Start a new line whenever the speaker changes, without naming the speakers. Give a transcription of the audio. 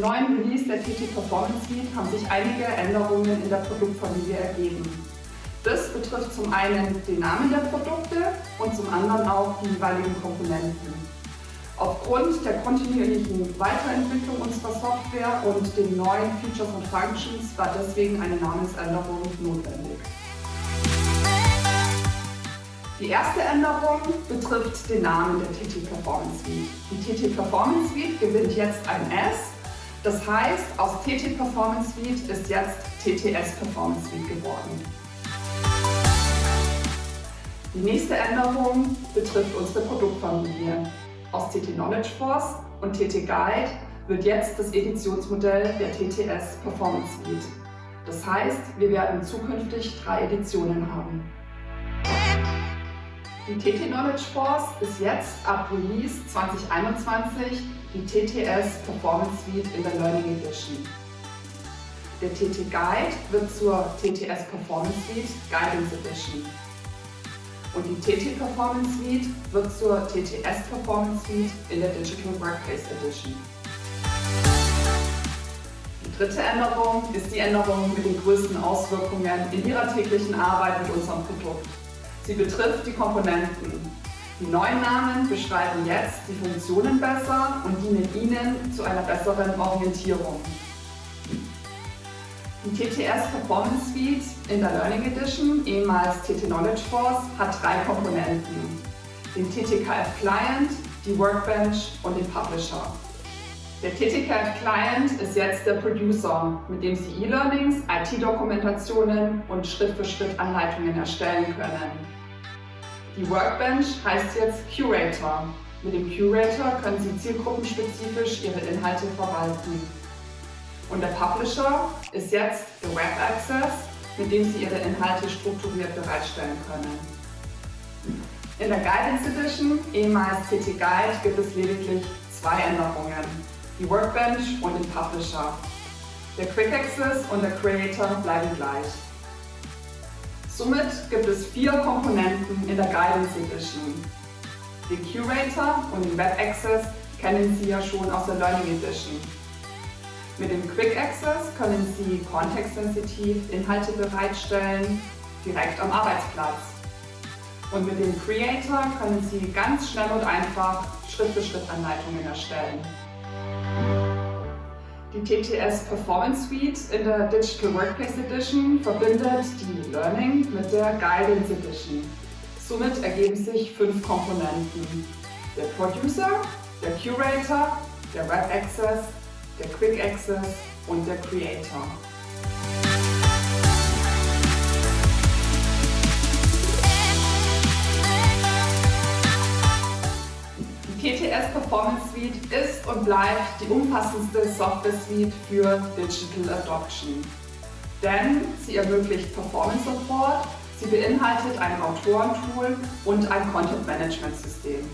neuen Release der TT Performance Suite haben sich einige Änderungen in der Produktfamilie ergeben. Das betrifft zum einen den Namen der Produkte und zum anderen auch die jeweiligen Komponenten. Aufgrund der kontinuierlichen Weiterentwicklung unserer Software und den neuen Features und Functions war deswegen eine Namensänderung notwendig. Die erste Änderung betrifft den Namen der TT Performance Suite. Die TT Performance Suite gewinnt jetzt ein S. Das heißt, aus TT Performance Suite ist jetzt TTS Performance Suite geworden. Die nächste Änderung betrifft unsere Produktfamilie. Aus TT Knowledge Force und TT Guide wird jetzt das Editionsmodell der TTS Performance Suite. Das heißt, wir werden zukünftig drei Editionen haben. Die TT Knowledge Force ist jetzt ab Release 2021 die TTS Performance Suite in der Learning Edition. Der TT Guide wird zur TTS Performance Suite Guidance Edition. Und die TT Performance Suite wird zur TTS Performance Suite in der Digital Workplace Edition. Die dritte Änderung ist die Änderung mit den größten Auswirkungen in Ihrer täglichen Arbeit mit unserem Produkt. Sie betrifft die Komponenten. Die neuen Namen beschreiben jetzt die Funktionen besser und dienen Ihnen zu einer besseren Orientierung. Die TTS Performance Suite in der Learning Edition, ehemals TT Knowledge Force, hat drei Komponenten. Den TTKF Client, die Workbench und den Publisher. Der TTCAD Client ist jetzt der Producer, mit dem Sie E-Learnings, IT-Dokumentationen und Schritt-für-Schritt-Anleitungen erstellen können. Die Workbench heißt jetzt Curator. Mit dem Curator können Sie zielgruppenspezifisch Ihre Inhalte verwalten. Und der Publisher ist jetzt der Web Access, mit dem Sie Ihre Inhalte strukturiert bereitstellen können. In der Guidance Edition, ehemals CT Guide, gibt es lediglich zwei Änderungen die Workbench und den Publisher. Der Quick Access und der Creator bleiben gleich. Somit gibt es vier Komponenten in der Guidance Edition. Den Curator und den Web Access kennen Sie ja schon aus der Learning Edition. Mit dem Quick Access können Sie kontextsensitiv Inhalte bereitstellen, direkt am Arbeitsplatz. Und mit dem Creator können Sie ganz schnell und einfach Schritt-für-Schritt-Anleitungen erstellen. Die TTS Performance Suite in der Digital Workplace Edition verbindet die Learning mit der Guidance Edition. Somit ergeben sich fünf Komponenten. Der Producer, der Curator, der Web Access, der Quick Access und der Creator. TTS Performance Suite ist und bleibt die umfassendste Software Suite für Digital Adoption. Denn sie ermöglicht Performance Support, sie beinhaltet ein Autorentool und ein Content Management System.